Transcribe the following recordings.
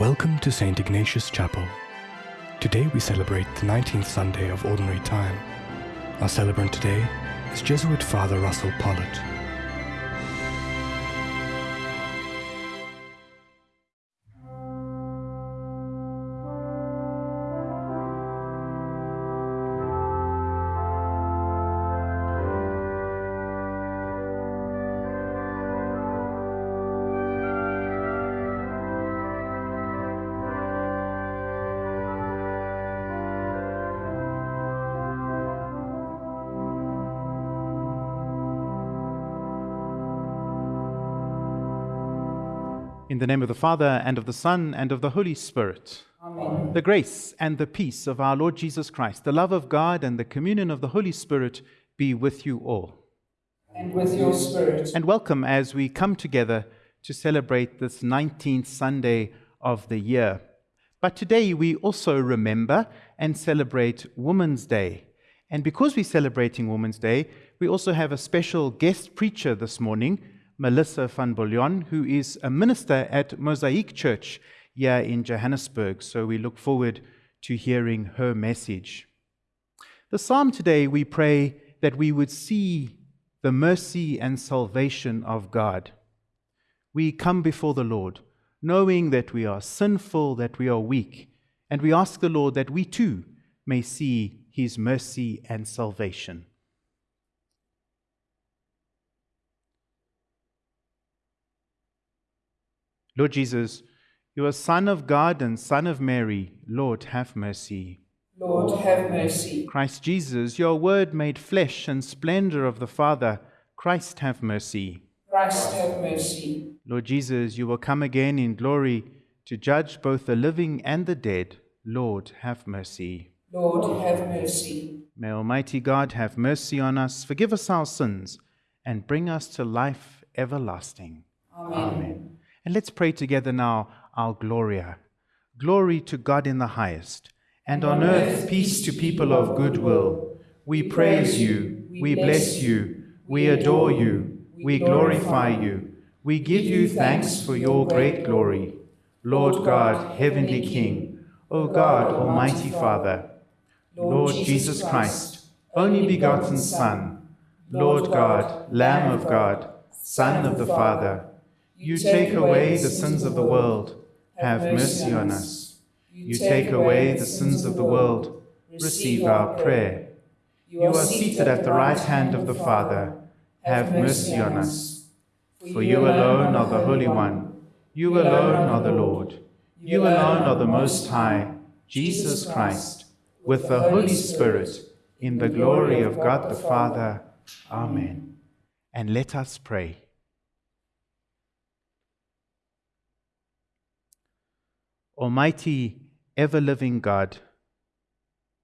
Welcome to St. Ignatius Chapel. Today we celebrate the 19th Sunday of Ordinary Time. Our celebrant today is Jesuit Father Russell Pollitt. The name of the Father, and of the Son, and of the Holy Spirit. Amen. The grace and the peace of our Lord Jesus Christ, the love of God, and the communion of the Holy Spirit be with you all. And with your spirit. And welcome as we come together to celebrate this 19th Sunday of the year. But today we also remember and celebrate Women's Day. And because we're celebrating Women's Day, we also have a special guest preacher this morning, Melissa van Bouillon, who is a minister at Mosaic Church here in Johannesburg. So we look forward to hearing her message. The psalm today, we pray that we would see the mercy and salvation of God. We come before the Lord, knowing that we are sinful, that we are weak, and we ask the Lord that we too may see his mercy and salvation. Lord Jesus, you are Son of God and Son of Mary. Lord, have mercy. Lord, have mercy. Christ Jesus, your word made flesh and splendor of the Father. Christ, have mercy. Christ, have mercy. Lord Jesus, you will come again in glory to judge both the living and the dead. Lord, have mercy. Lord, have mercy. May Almighty God have mercy on us, forgive us our sins, and bring us to life everlasting. Amen. And let's pray together now our Gloria. Glory to God in the highest, and on earth peace to people of good will. We praise you, we bless you, we adore you, we glorify you. We give you thanks for your great glory. Lord God, heavenly King, O God, almighty Father, Lord Jesus Christ, only begotten Son, Lord God, Lamb of God, Son of the Father, you take away the sins of the world. Have mercy on us. You take away the sins of the world. Receive our prayer. You are seated at the right hand of the Father. Have mercy on us. For you alone are the Holy One. You alone are the Lord. You alone are the Most High, Jesus Christ, with the Holy Spirit, in the glory of God the Father. Amen. And let us pray. Almighty, ever living God,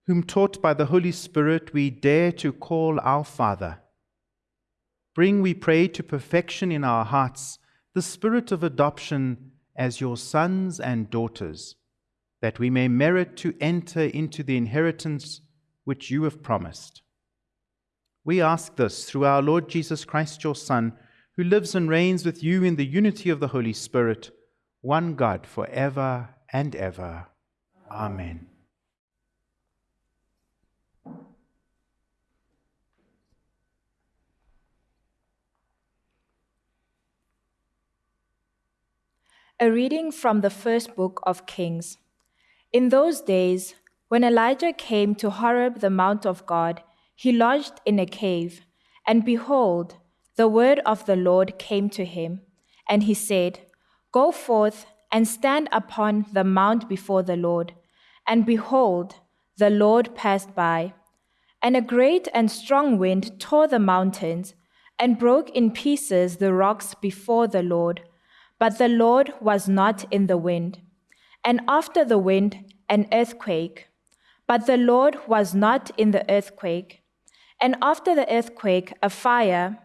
whom taught by the Holy Spirit we dare to call our Father, bring, we pray, to perfection in our hearts the spirit of adoption as your sons and daughters, that we may merit to enter into the inheritance which you have promised. We ask this through our Lord Jesus Christ, your Son, who lives and reigns with you in the unity of the Holy Spirit, one God, for ever and ever. Amen. A reading from the first book of Kings. In those days, when Elijah came to Horeb, the mount of God, he lodged in a cave, and behold, the word of the Lord came to him, and he said, Go forth and stand upon the mount before the Lord. And behold, the Lord passed by. And a great and strong wind tore the mountains and broke in pieces the rocks before the Lord. But the Lord was not in the wind. And after the wind, an earthquake. But the Lord was not in the earthquake. And after the earthquake, a fire.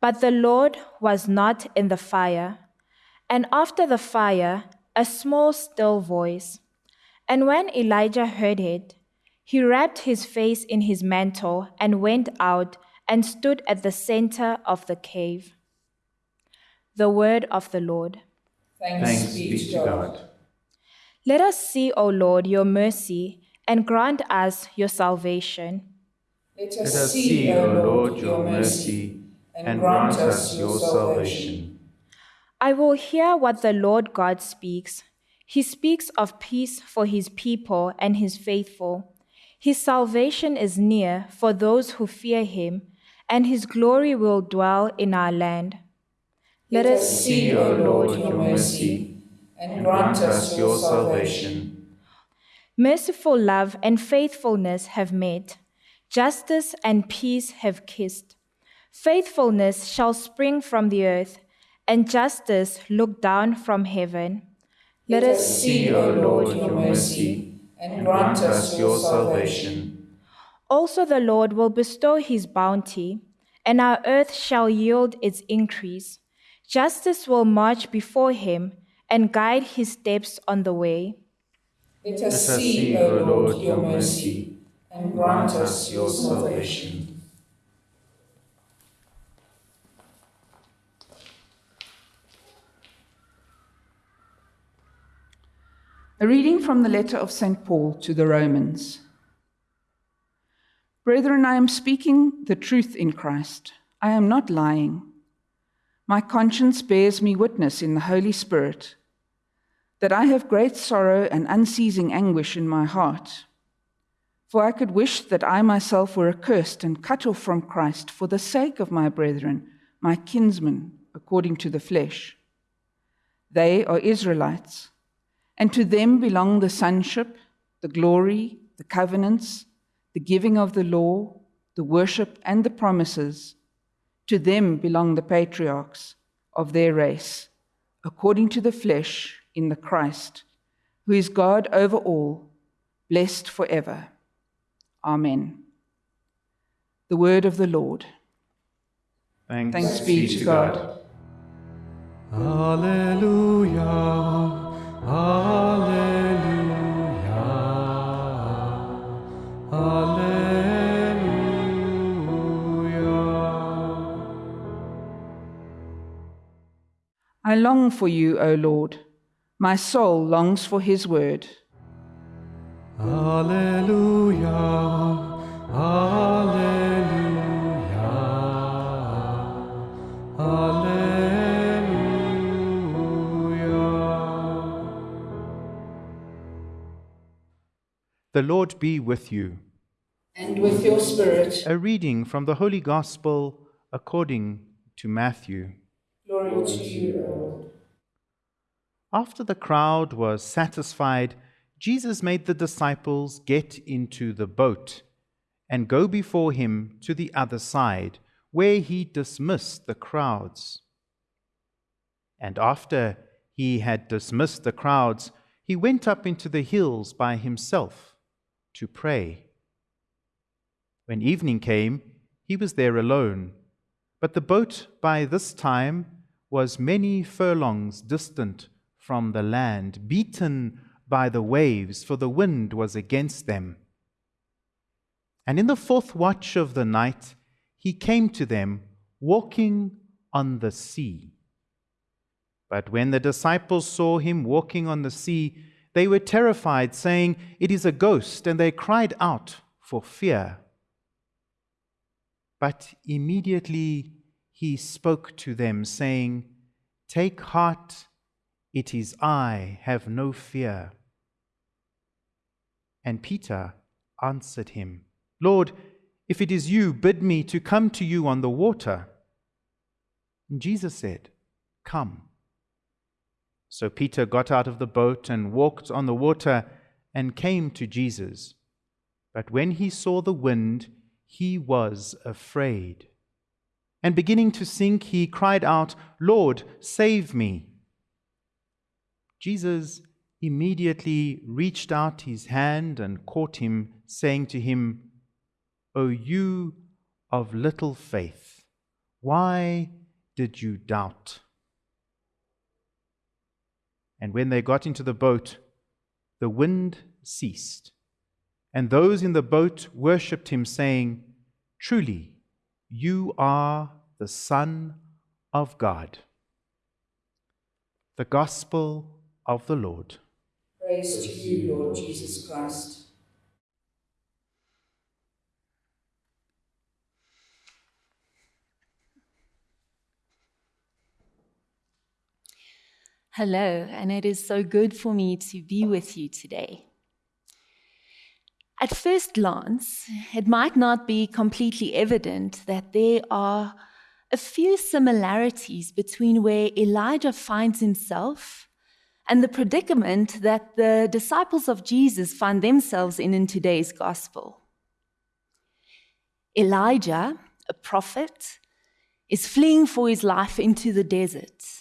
But the Lord was not in the fire and after the fire, a small still voice. And when Elijah heard it, he wrapped his face in his mantle and went out and stood at the center of the cave. The word of the Lord. Thanks, be to God. Let us see, O Lord, your mercy, and grant us your salvation. Let Let us see, O Lord, your mercy, and grant us your salvation. I will hear what the Lord God speaks. He speaks of peace for his people and his faithful. His salvation is near for those who fear him, and his glory will dwell in our land. Let us see, O Lord, your mercy, and grant us your salvation. Merciful love and faithfulness have met, justice and peace have kissed. Faithfulness shall spring from the earth, and justice look down from heaven. Let us see, O Lord, your mercy, and grant us your salvation. Also, the Lord will bestow his bounty, and our earth shall yield its increase. Justice will march before him and guide his steps on the way. Let us see, O Lord, your mercy, and grant us your salvation. A reading from the letter of St. Paul to the Romans. Brethren, I am speaking the truth in Christ. I am not lying. My conscience bears me witness in the Holy Spirit that I have great sorrow and unceasing anguish in my heart. For I could wish that I myself were accursed and cut off from Christ for the sake of my brethren, my kinsmen, according to the flesh. They are Israelites and to them belong the sonship, the glory, the covenants, the giving of the law, the worship, and the promises. To them belong the patriarchs of their race, according to the flesh in the Christ, who is God over all, blessed forever. Amen. The word of the Lord. Thanks, Thanks be to God. Alleluia. Alleluia. Alleluia. I long for you, O Lord. My soul longs for his word. Alleluia. Alleluia. The Lord be with you. And with your spirit, A reading from the Holy Gospel according to Matthew. glory to you, Lord. After the crowd was satisfied, Jesus made the disciples get into the boat and go before him to the other side, where he dismissed the crowds. And after he had dismissed the crowds, he went up into the hills by himself to pray. When evening came, he was there alone, but the boat by this time was many furlongs distant from the land, beaten by the waves, for the wind was against them. And in the fourth watch of the night, he came to them, walking on the sea. But when the disciples saw him walking on the sea, they were terrified, saying, It is a ghost, and they cried out for fear. But immediately he spoke to them, saying, Take heart, it is I, have no fear. And Peter answered him, Lord, if it is you, bid me to come to you on the water. And Jesus said, Come. So Peter got out of the boat and walked on the water and came to Jesus. But when he saw the wind, he was afraid. And beginning to sink, he cried out, Lord, save me. Jesus immediately reached out his hand and caught him, saying to him, O you of little faith, why did you doubt? And when they got into the boat, the wind ceased, and those in the boat worshipped him, saying, Truly, you are the Son of God. The Gospel of the Lord. Praise to you, Lord Jesus Christ. Hello, and it is so good for me to be with you today. At first glance, it might not be completely evident that there are a few similarities between where Elijah finds himself and the predicament that the disciples of Jesus find themselves in in today's gospel. Elijah, a prophet, is fleeing for his life into the desert.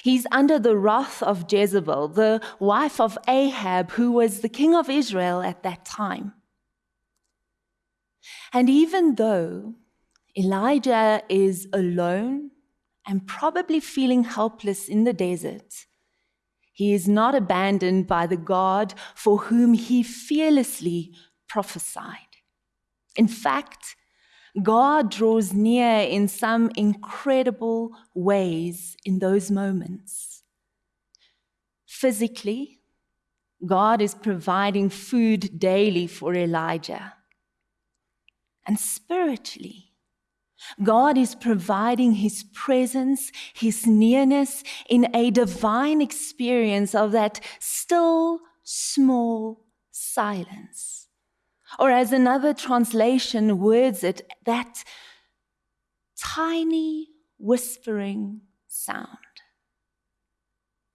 He's under the wrath of Jezebel, the wife of Ahab, who was the king of Israel at that time. And even though Elijah is alone and probably feeling helpless in the desert, he is not abandoned by the God for whom he fearlessly prophesied. In fact, God draws near in some incredible ways in those moments. Physically, God is providing food daily for Elijah. And spiritually, God is providing his presence, his nearness in a divine experience of that still small silence or as another translation words it, that tiny whispering sound.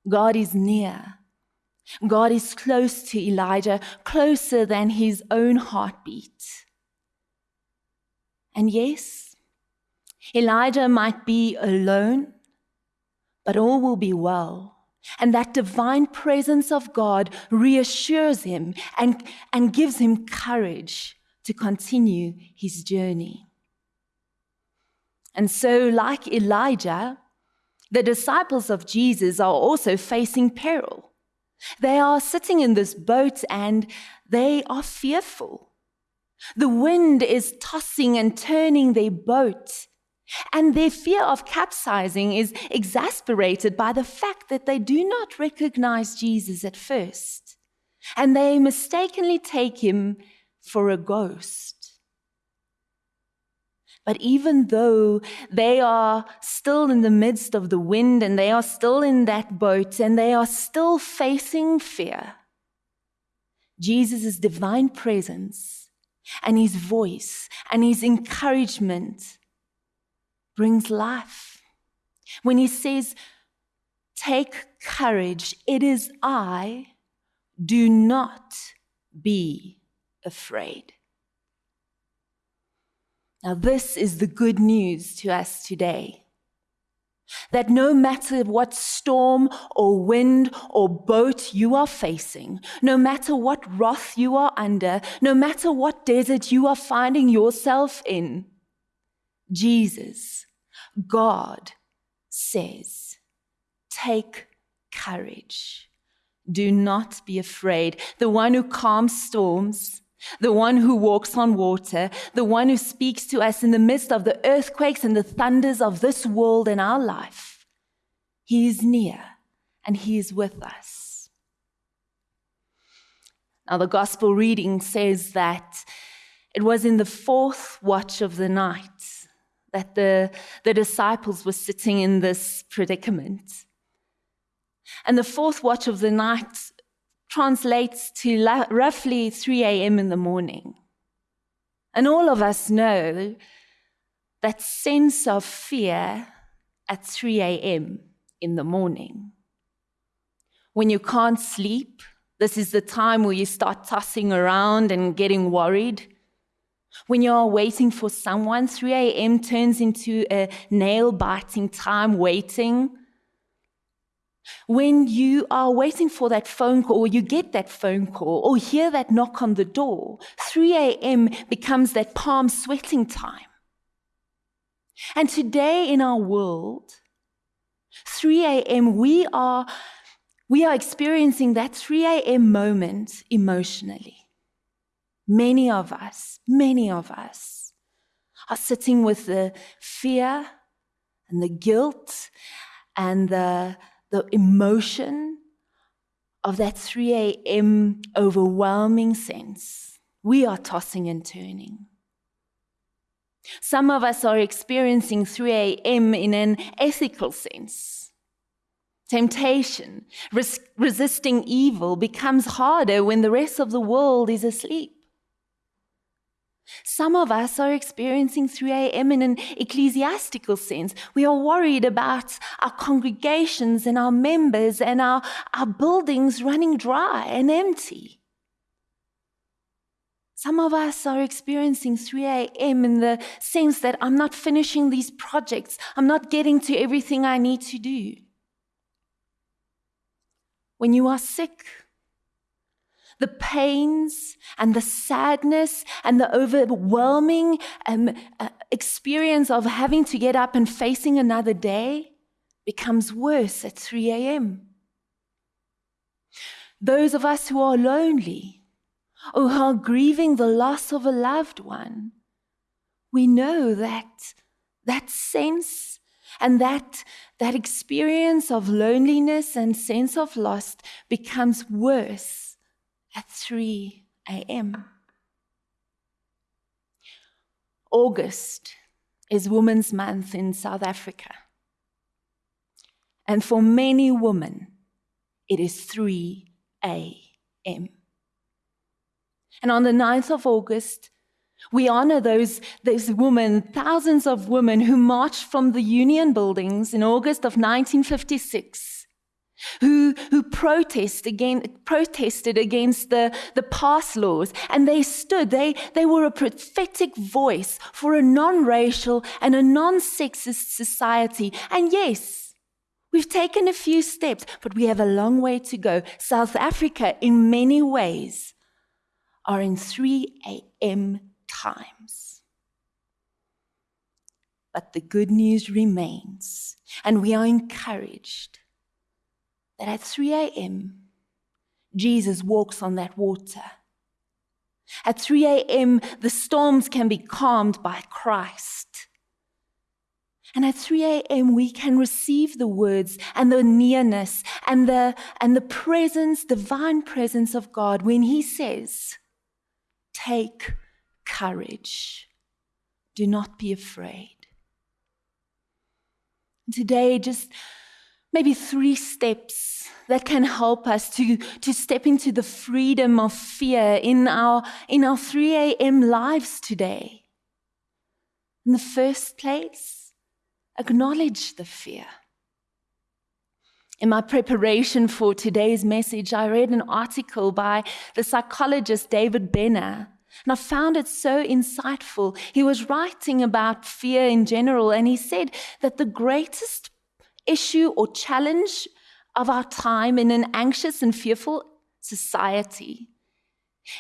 God is near. God is close to Elijah, closer than his own heartbeat. And yes, Elijah might be alone, but all will be well and that divine presence of God reassures him and, and gives him courage to continue his journey. And so, like Elijah, the disciples of Jesus are also facing peril. They are sitting in this boat and they are fearful. The wind is tossing and turning their boat. And their fear of capsizing is exasperated by the fact that they do not recognize Jesus at first, and they mistakenly take him for a ghost. But even though they are still in the midst of the wind and they are still in that boat and they are still facing fear, Jesus' divine presence and his voice and his encouragement brings life. When he says, Take courage, it is I, do not be afraid. Now, this is the good news to us today. That no matter what storm or wind or boat you are facing, no matter what wrath you are under, no matter what desert you are finding yourself in, Jesus God says, Take courage. Do not be afraid. The one who calms storms, the one who walks on water, the one who speaks to us in the midst of the earthquakes and the thunders of this world and our life. He is near and He is with us. Now, the gospel reading says that it was in the fourth watch of the night that the, the disciples were sitting in this predicament. And the fourth watch of the night translates to la- roughly 3 a.m. in the morning. And all of us know that sense of fear at 3 a.m. in the morning. When you can't sleep, this is the time where you start tossing around and getting worried. When you're waiting for someone, 3 a.m. turns into a nail biting time waiting. When you are waiting for that phone call, or you get that phone call, or hear that knock on the door, 3 a.m. becomes that palm sweating time. And today in our world, 3 a.m., we are, we are experiencing that 3 a.m. moment emotionally. Many of us, many of us are sitting with the fear and the guilt and the, the emotion of that 3 a.m. overwhelming sense. We are tossing and turning. Some of us are experiencing 3 a.m. in an ethical sense. Temptation, res- resisting evil becomes harder when the rest of the world is asleep. Some of us are experiencing 3 a.m. in an ecclesiastical sense. We are worried about our congregations and our members and our, our buildings running dry and empty. Some of us are experiencing 3 a.m. in the sense that I'm not finishing these projects, I'm not getting to everything I need to do. When you are sick, the pains and the sadness and the overwhelming um, uh, experience of having to get up and facing another day becomes worse at 3 a.m. Those of us who are lonely or who are grieving the loss of a loved one, we know that that sense and that, that experience of loneliness and sense of loss becomes worse at 3 a.m. August is Women's Month in South Africa. And for many women, it is 3 a.m. And on the 9th of August, we honor those, those women, thousands of women who marched from the Union buildings in August of 1956 who, who protest again, protested against the, the pass laws. And they stood, they, they were a prophetic voice for a non racial and a non sexist society. And yes, we've taken a few steps, but we have a long way to go. South Africa, in many ways, are in 3 a.m. times. But the good news remains, and we are encouraged that at 3 a.m., Jesus walks on that water. At 3 a.m., the storms can be calmed by Christ. And at 3 a.m., we can receive the words and the nearness and the, and the presence, divine presence of God when He says, Take courage. Do not be afraid. Today, just maybe three steps that can help us to, to step into the freedom of fear in our, in our 3 a.m. lives today. In the first place, acknowledge the fear. In my preparation for today's message, I read an article by the psychologist David Benner. And I found it so insightful. He was writing about fear in general, and he said that the greatest issue or challenge of our time in an anxious and fearful society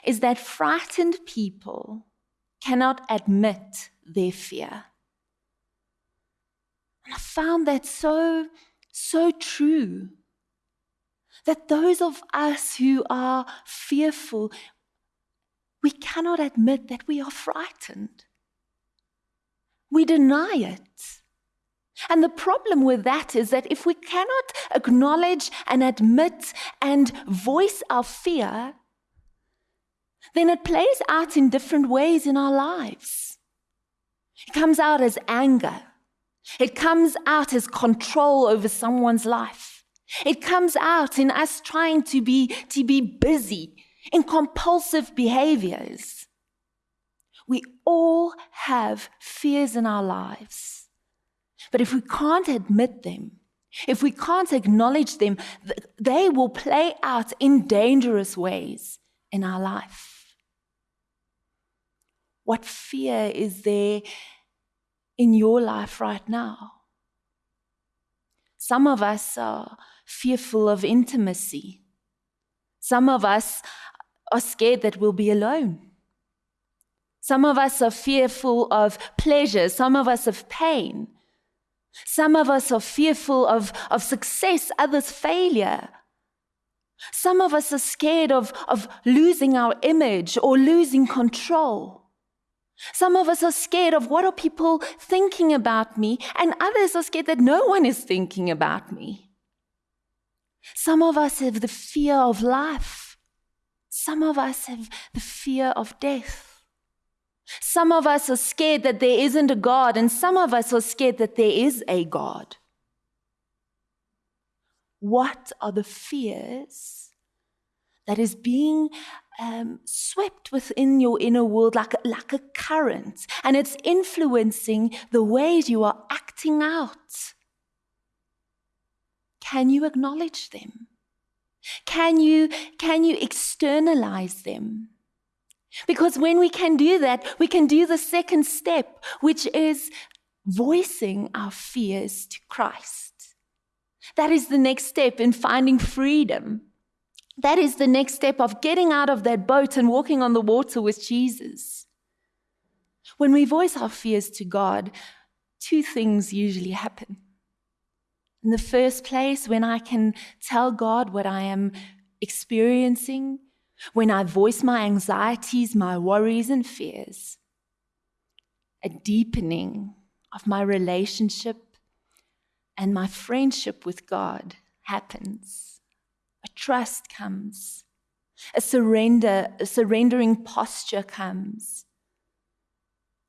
is that frightened people cannot admit their fear. And I found that so, so true. That those of us who are fearful, we cannot admit that we are frightened. We deny it. And the problem with that is that if we cannot acknowledge and admit and voice our fear, then it plays out in different ways in our lives. It comes out as anger. It comes out as control over someone's life. It comes out in us trying to be, to be busy in compulsive behaviors. We all have fears in our lives. But if we can't admit them, if we can't acknowledge them, they will play out in dangerous ways in our life. What fear is there in your life right now? Some of us are fearful of intimacy. Some of us are scared that we'll be alone. Some of us are fearful of pleasure. Some of us of pain. Some of us are fearful of, of success, others failure. Some of us are scared of, of losing our image or losing control. Some of us are scared of what are people thinking about me, and others are scared that no one is thinking about me. Some of us have the fear of life. Some of us have the fear of death. Some of us are scared that there isn't a God, and some of us are scared that there is a God. What are the fears that is being um, swept within your inner world like a, like a current, and it's influencing the ways you are acting out? Can you acknowledge them? Can you, can you externalize them? Because when we can do that, we can do the second step, which is voicing our fears to Christ. That is the next step in finding freedom. That is the next step of getting out of that boat and walking on the water with Jesus. When we voice our fears to God, two things usually happen. In the first place, when I can tell God what I am experiencing, when I voice my anxieties, my worries, and fears, a deepening of my relationship and my friendship with God happens. A trust comes. A surrender, a surrendering posture comes.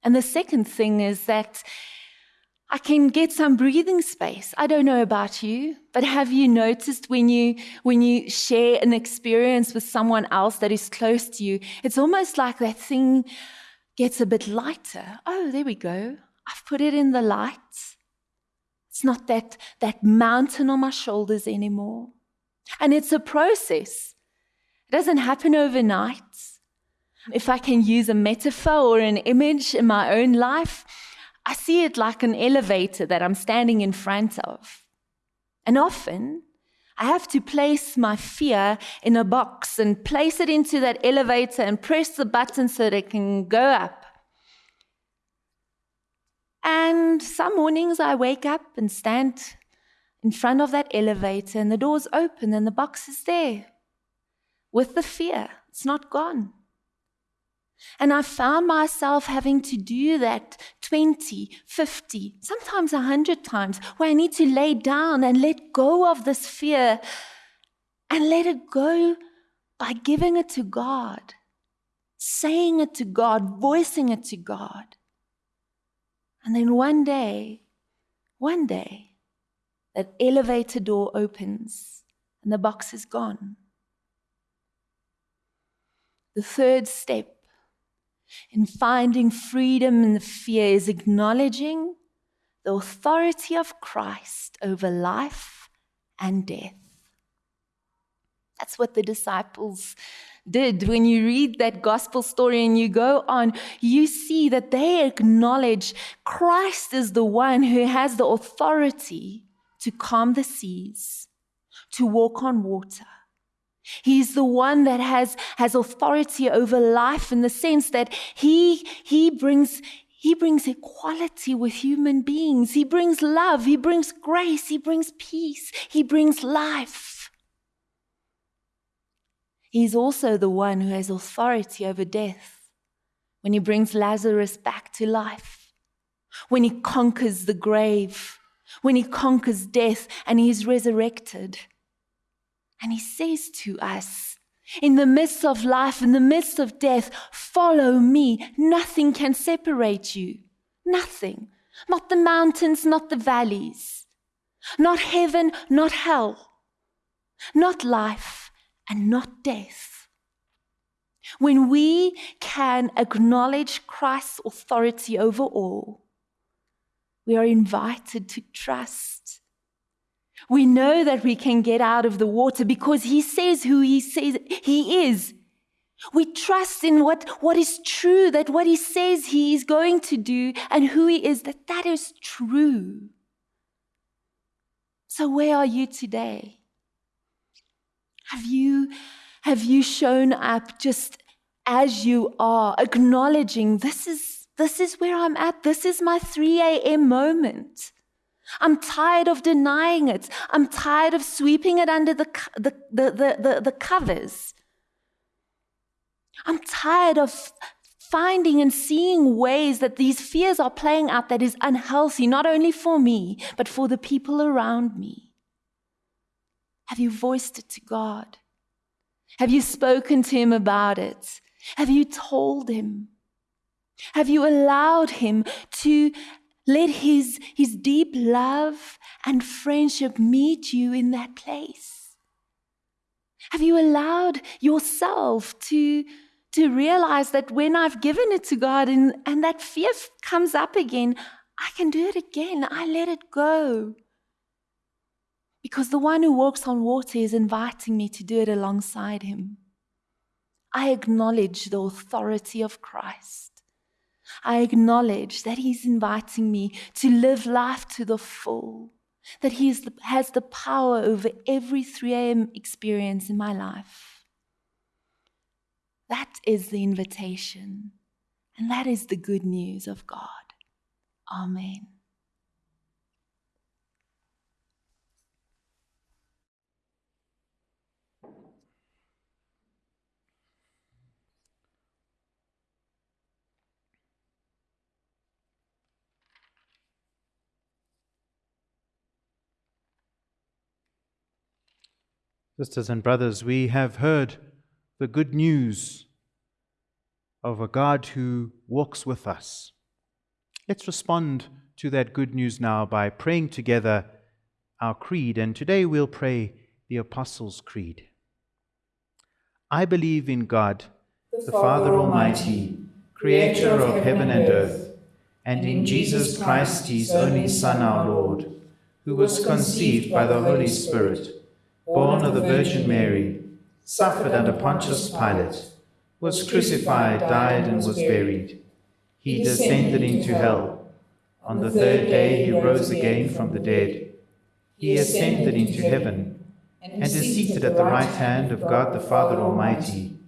And the second thing is that I can get some breathing space. I don't know about you, but have you noticed when you when you share an experience with someone else that is close to you, it's almost like that thing gets a bit lighter. Oh, there we go. I've put it in the light. It's not that that mountain on my shoulders anymore. And it's a process. It doesn't happen overnight. If I can use a metaphor or an image in my own life, I see it like an elevator that I'm standing in front of. And often, I have to place my fear in a box and place it into that elevator and press the button so that it can go up. And some mornings I wake up and stand in front of that elevator and the doors open and the box is there with the fear. It's not gone. And I found myself having to do that 20, 50, sometimes 100 times, where I need to lay down and let go of this fear and let it go by giving it to God, saying it to God, voicing it to God. And then one day, one day, that elevator door opens and the box is gone. The third step in finding freedom in the fear is acknowledging the authority of Christ over life and death. That's what the disciples did. When you read that gospel story and you go on, you see that they acknowledge Christ is the one who has the authority to calm the seas, to walk on water He's the one that has, has authority over life in the sense that he, he, brings, he brings equality with human beings. He brings love. He brings grace. He brings peace. He brings life. He's also the one who has authority over death when he brings Lazarus back to life, when he conquers the grave, when he conquers death and he is resurrected. And he says to us, in the midst of life, in the midst of death, follow me. Nothing can separate you. Nothing. Not the mountains, not the valleys. Not heaven, not hell. Not life, and not death. When we can acknowledge Christ's authority over all, we are invited to trust we know that we can get out of the water because He says who He says He is. We trust in what, what is true, that what He says He is going to do and who He is, that that is true. So, where are you today? Have you, have you shown up just as you are, acknowledging this is, this is where I'm at, this is my 3 a.m. moment? I'm tired of denying it. I'm tired of sweeping it under the, the, the, the, the, covers. I'm tired of finding and seeing ways that these fears are playing out that is unhealthy, not only for me, but for the people around me. Have you voiced it to God? Have you spoken to Him about it? Have you told Him? Have you allowed Him to let His, his deep love and friendship meet you in that place? Have you allowed yourself to, to realize that when I've given it to God and, and that fear comes up again, I can do it again? I let it go. Because the one who walks on water is inviting me to do it alongside him. I acknowledge the authority of Christ. I acknowledge that He's inviting me to live life to the full, that He the, has the power over every 3 a.m. experience in my life. That is the invitation, and that is the good news of God. Amen. Sisters and brothers, we have heard the good news of a God who walks with us. Let's respond to that good news now by praying together our creed, and today we'll pray the Apostles' Creed. I believe in God, the Father Almighty, creator of heaven and earth, and in Jesus Christ, his only Son, our Lord, who was conceived by the Holy Spirit born of the Virgin Mary, suffered under Pontius Pilate, was crucified, died, and was buried. He descended into hell. On the third day he rose again from the dead. He ascended into heaven and is seated at the right hand of God the Father Almighty.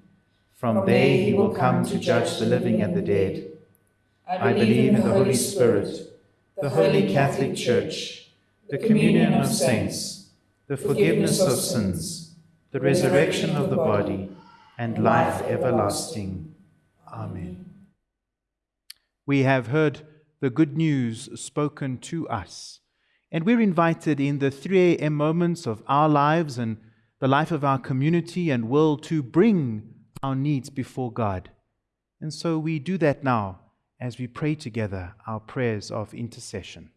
From there he will come to judge the living and the dead. I believe in the Holy Spirit, the holy Catholic Church, the communion of saints, the forgiveness of sins, the resurrection of the body, and life everlasting. Amen. We have heard the good news spoken to us, and we're invited in the 3 a.m. moments of our lives and the life of our community and world to bring our needs before God. And so we do that now as we pray together our prayers of intercession.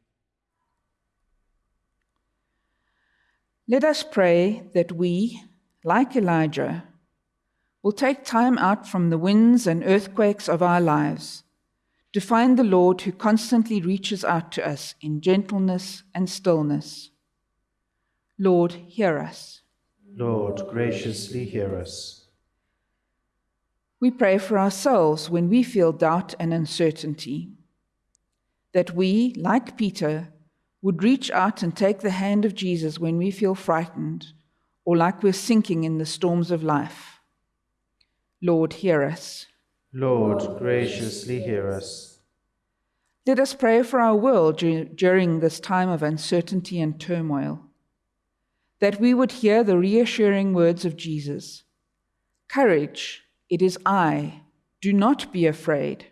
Let us pray that we, like Elijah, will take time out from the winds and earthquakes of our lives to find the Lord who constantly reaches out to us in gentleness and stillness. Lord, hear us. Lord, graciously hear us. We pray for ourselves when we feel doubt and uncertainty, that we, like Peter, would reach out and take the hand of Jesus when we feel frightened or like we're sinking in the storms of life. Lord, hear us. Lord, graciously hear us. Let us pray for our world during this time of uncertainty and turmoil, that we would hear the reassuring words of Jesus Courage, it is I. Do not be afraid.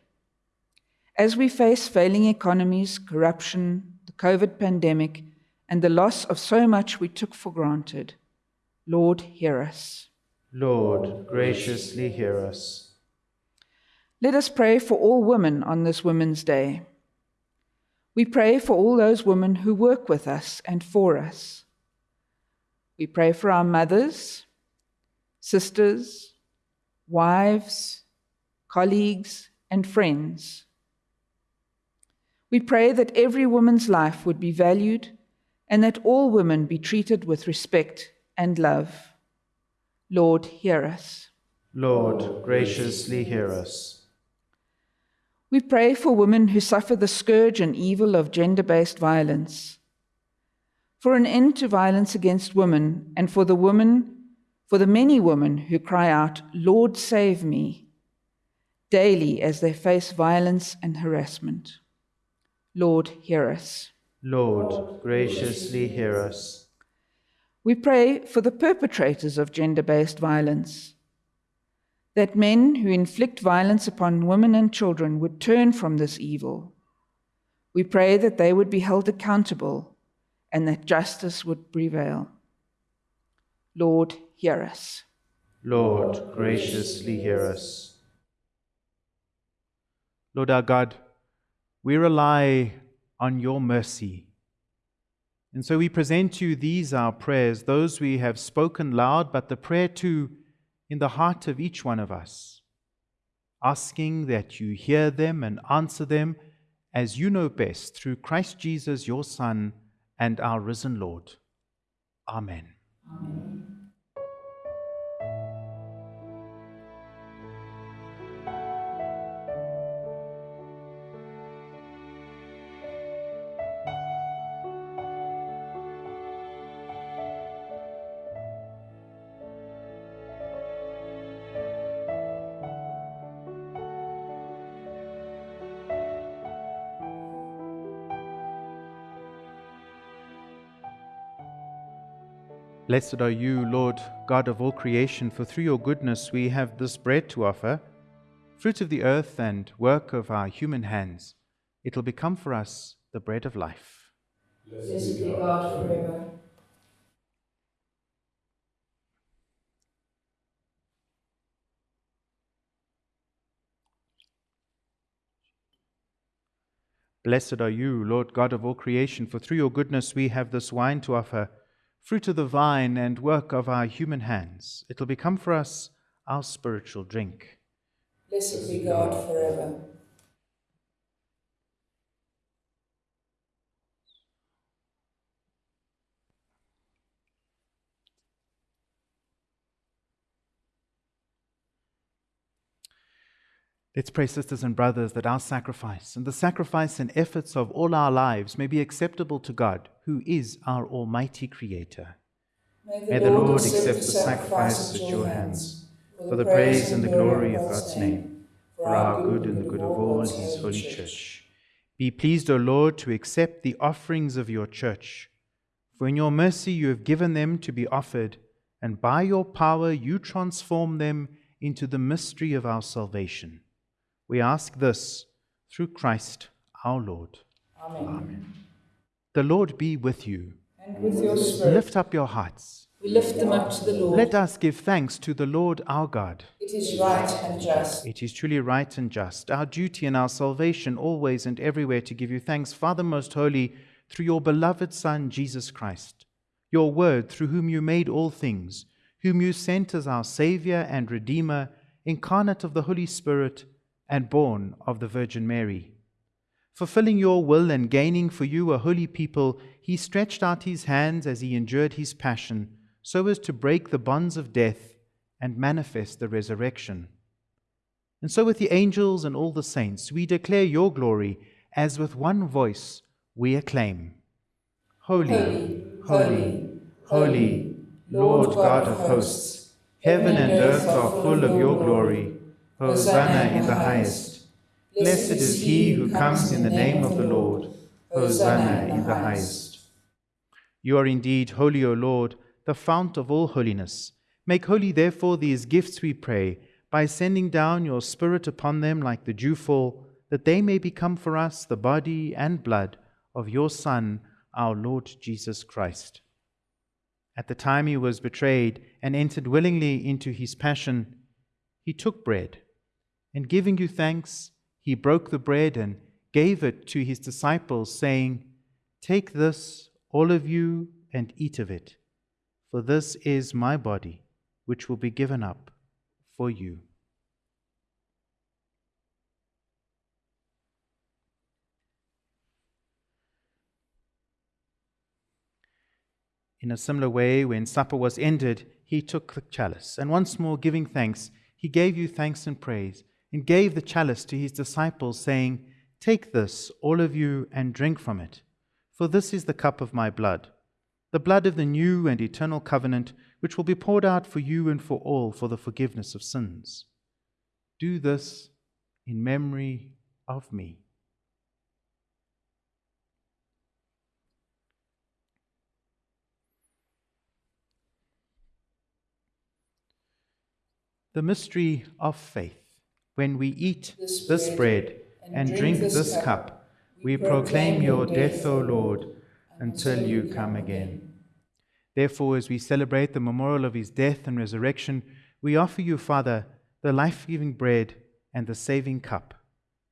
As we face failing economies, corruption, the COVID pandemic, and the loss of so much we took for granted. Lord, hear us. Lord, graciously hear us. Let us pray for all women on this Women's Day. We pray for all those women who work with us and for us. We pray for our mothers, sisters, wives, colleagues, and friends. We pray that every woman's life would be valued and that all women be treated with respect and love. Lord, hear us. Lord, graciously hear us. We pray for women who suffer the scourge and evil of gender based violence, for an end to violence against women, and for the women, for the many women who cry out, Lord, save me, daily as they face violence and harassment. Lord, hear us. Lord, graciously hear us. We pray for the perpetrators of gender based violence, that men who inflict violence upon women and children would turn from this evil. We pray that they would be held accountable and that justice would prevail. Lord, hear us. Lord, graciously hear us. Lord our God, we rely on your mercy. And so we present you these our prayers, those we have spoken loud, but the prayer too in the heart of each one of us, asking that you hear them and answer them as you know best through Christ Jesus, your Son, and our risen Lord. Amen. Amen. Blessed are you, Lord God of all creation, for through your goodness we have this bread to offer, fruit of the earth and work of our human hands. It will become for us the bread of life. Blessed be God forever. Blessed are you, Lord God of all creation, for through your goodness we have this wine to offer fruit of the vine and work of our human hands. It'll become for us our spiritual drink. Blessed be God forever. Let's pray, sisters and brothers, that our sacrifice and the sacrifice and efforts of all our lives may be acceptable to God, who is our Almighty Creator. May the, may the Lord, Lord accept the sacrifice at your hands, for the praise and the glory of God's name, for our good and the good of all His holy church. Be pleased, O Lord, to accept the offerings of your church, for in your mercy you have given them to be offered, and by your power you transform them into the mystery of our salvation. We ask this through Christ our Lord. Amen. Amen. The Lord be with you. And with your spirit. Lift up your hearts. We lift them up to the Lord. Let us give thanks to the Lord our God. It is right and just. It is truly right and just. Our duty and our salvation always and everywhere to give you thanks, Father most holy, through your beloved Son, Jesus Christ, your word, through whom you made all things, whom you sent as our Saviour and Redeemer, incarnate of the Holy Spirit and born of the Virgin Mary. Fulfilling your will and gaining for you a holy people, he stretched out his hands as he endured his passion, so as to break the bonds of death and manifest the resurrection. And so, with the angels and all the saints, we declare your glory, as with one voice we acclaim Holy, holy, holy, Lord God of hosts, heaven and earth are full of your glory. Hosanna in the highest. Blessed is he who comes in the name of the Lord. Hosanna in the highest. You are indeed holy, O Lord, the fount of all holiness. Make holy, therefore, these gifts, we pray, by sending down your Spirit upon them like the dewfall, that they may become for us the body and blood of your Son, our Lord Jesus Christ. At the time he was betrayed and entered willingly into his passion, he took bread and giving you thanks, he broke the bread and gave it to his disciples, saying, Take this, all of you, and eat of it, for this is my body, which will be given up for you. In a similar way, when supper was ended, he took the chalice, and once more giving thanks, he gave you thanks and praise and gave the chalice to his disciples, saying, Take this, all of you, and drink from it, for this is the cup of my blood, the blood of the new and eternal covenant, which will be poured out for you and for all for the forgiveness of sins. Do this in memory of me. The mystery of faith. When we eat this, bread and drink this cup, we proclaim your death, O Lord, until you come again. Therefore, as we celebrate the memorial of his death and resurrection, we offer you, Father, the life giving bread and the saving cup,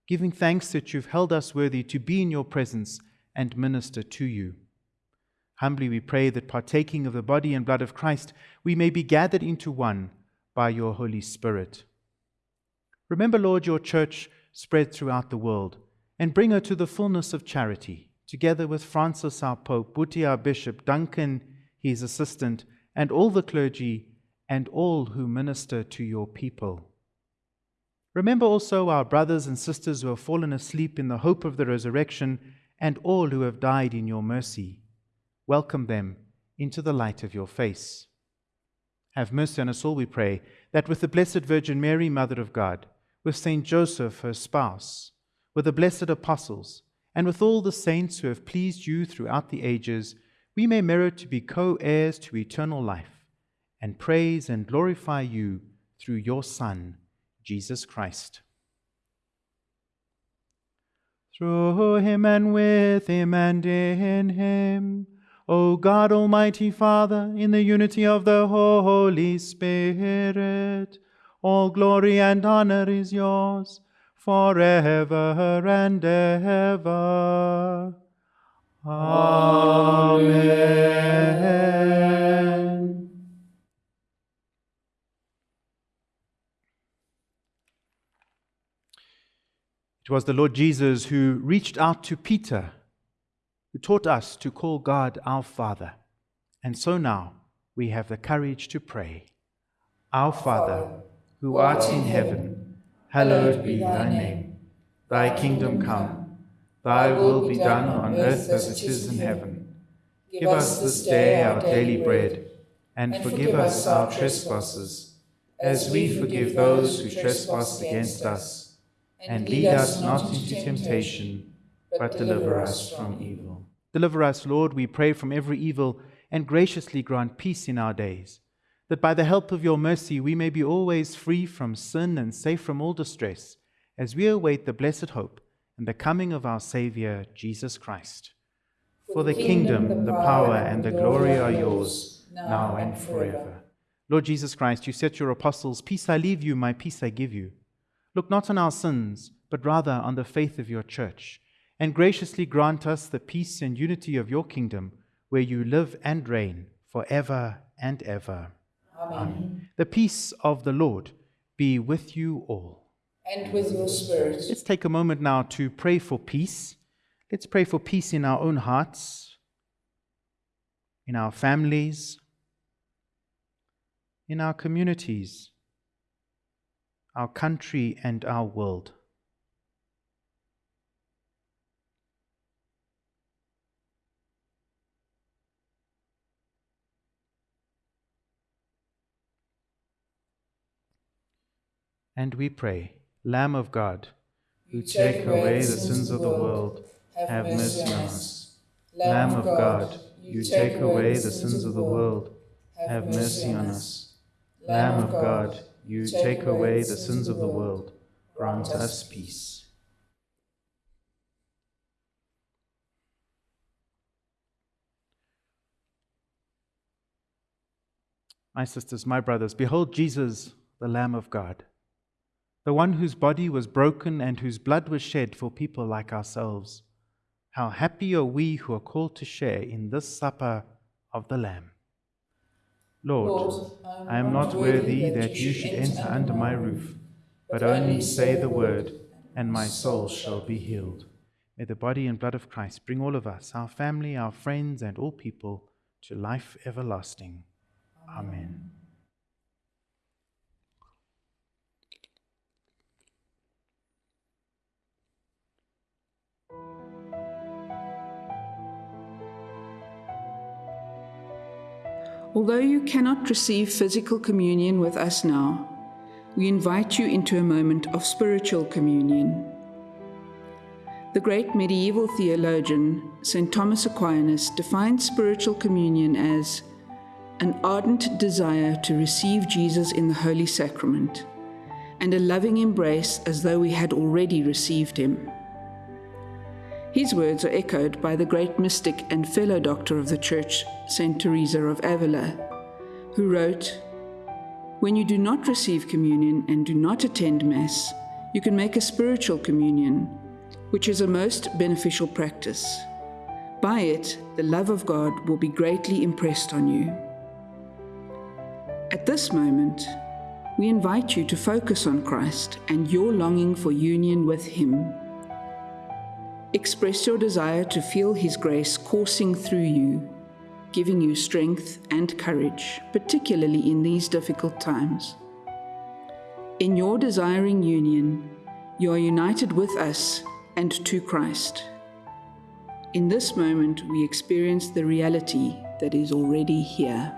giving thanks that you've held us worthy to be in your presence and minister to you. Humbly we pray that partaking of the body and blood of Christ, we may be gathered into one by your Holy Spirit. Remember, Lord, your church spread throughout the world, and bring her to the fullness of charity, together with Francis our Pope, Buti our Bishop, Duncan his assistant, and all the clergy, and all who minister to your people. Remember also our brothers and sisters who have fallen asleep in the hope of the resurrection, and all who have died in your mercy. Welcome them into the light of your face. Have mercy on us all, we pray, that with the Blessed Virgin Mary, Mother of God, with Saint Joseph, her spouse, with the blessed apostles, and with all the saints who have pleased you throughout the ages, we may merit to be co heirs to eternal life and praise and glorify you through your Son, Jesus Christ. Through him and with him and in him, O God, Almighty Father, in the unity of the Holy Spirit, all glory and honor is yours forever and ever. Amen. It was the Lord Jesus who reached out to Peter, who taught us to call God our Father. And so now we have the courage to pray Our Father, who art in heaven, hallowed be thy name. Thy kingdom come, thy will be done on earth as it is in heaven. Give us this day our daily bread, and forgive us our trespasses, as we forgive those who trespass against us. And lead us not into temptation, but deliver us from evil. Deliver us, Lord, we pray, from every evil, and graciously grant peace in our days that by the help of your mercy we may be always free from sin and safe from all distress, as we await the blessed hope and the coming of our Saviour, Jesus Christ. For the kingdom, the power, and the glory are yours, now and forever. Lord Jesus Christ, you said to your apostles, Peace I leave you, my peace I give you. Look not on our sins, but rather on the faith of your church, and graciously grant us the peace and unity of your kingdom, where you live and reign for ever and ever. Amen. The peace of the Lord be with you all. And with your spirit. Let's take a moment now to pray for peace. Let's pray for peace in our own hearts, in our families, in our communities, our country, and our world. And we pray, Lamb of God, who take away the sins of the world, have mercy on us. Lamb of God, you take away the sins of the world, have mercy on us. Lamb of God, you take away the sins of the world, grant us peace. My sisters, my brothers, behold Jesus, the Lamb of God the one whose body was broken and whose blood was shed for people like ourselves. How happy are we who are called to share in this supper of the Lamb. Lord, Lord I am not worthy that you should enter under my roof, but only say the word, and my soul shall be healed. May the body and blood of Christ bring all of us, our family, our friends, and all people to life everlasting. Amen. Although you cannot receive physical communion with us now, we invite you into a moment of spiritual communion. The great medieval theologian, St. Thomas Aquinas, defined spiritual communion as an ardent desire to receive Jesus in the Holy Sacrament and a loving embrace as though we had already received him. His words are echoed by the great mystic and fellow doctor of the Church, Saint Teresa of Avila, who wrote, When you do not receive communion and do not attend Mass, you can make a spiritual communion, which is a most beneficial practice. By it, the love of God will be greatly impressed on you. At this moment, we invite you to focus on Christ and your longing for union with Him. Express your desire to feel His grace coursing through you, giving you strength and courage, particularly in these difficult times. In your desiring union, you are united with us and to Christ. In this moment, we experience the reality that is already here.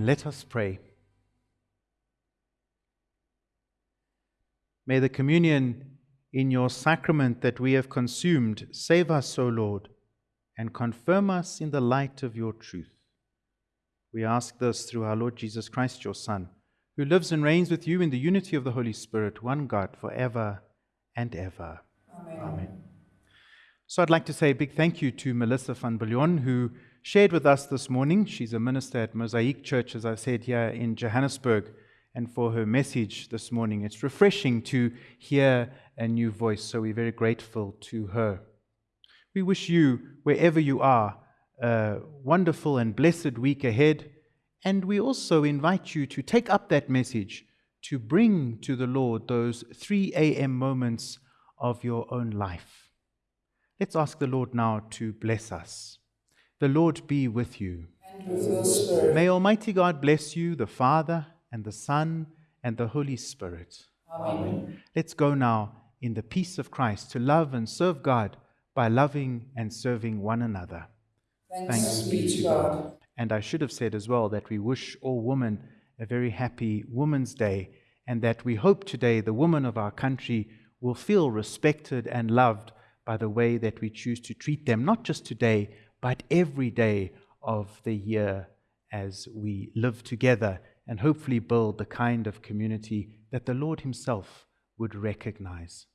And let us pray. May the communion in your sacrament that we have consumed save us, O Lord, and confirm us in the light of your truth. We ask this through our Lord Jesus Christ, your Son, who lives and reigns with you in the unity of the Holy Spirit, one God, for ever and ever. Amen. Amen. So I'd like to say a big thank you to Melissa van Billion, who shared with us this morning. She's a minister at Mosaic Church, as I said, here in Johannesburg, and for her message this morning. It's refreshing to hear a new voice, so we're very grateful to her. We wish you, wherever you are, a wonderful and blessed week ahead, and we also invite you to take up that message to bring to the Lord those 3 a.m. moments of your own life. Let's ask the Lord now to bless us. The Lord be with you. And with your spirit. May Almighty God bless you, the Father, and the Son, and the Holy Spirit. Amen. Let's go now in the peace of Christ to love and serve God by loving and serving one another. Thanks, be to God. And I should have said as well that we wish all women a very happy Women's Day and that we hope today the women of our country will feel respected and loved by the way that we choose to treat them, not just today, but every day of the year as we live together and hopefully build the kind of community that the Lord Himself would recognize.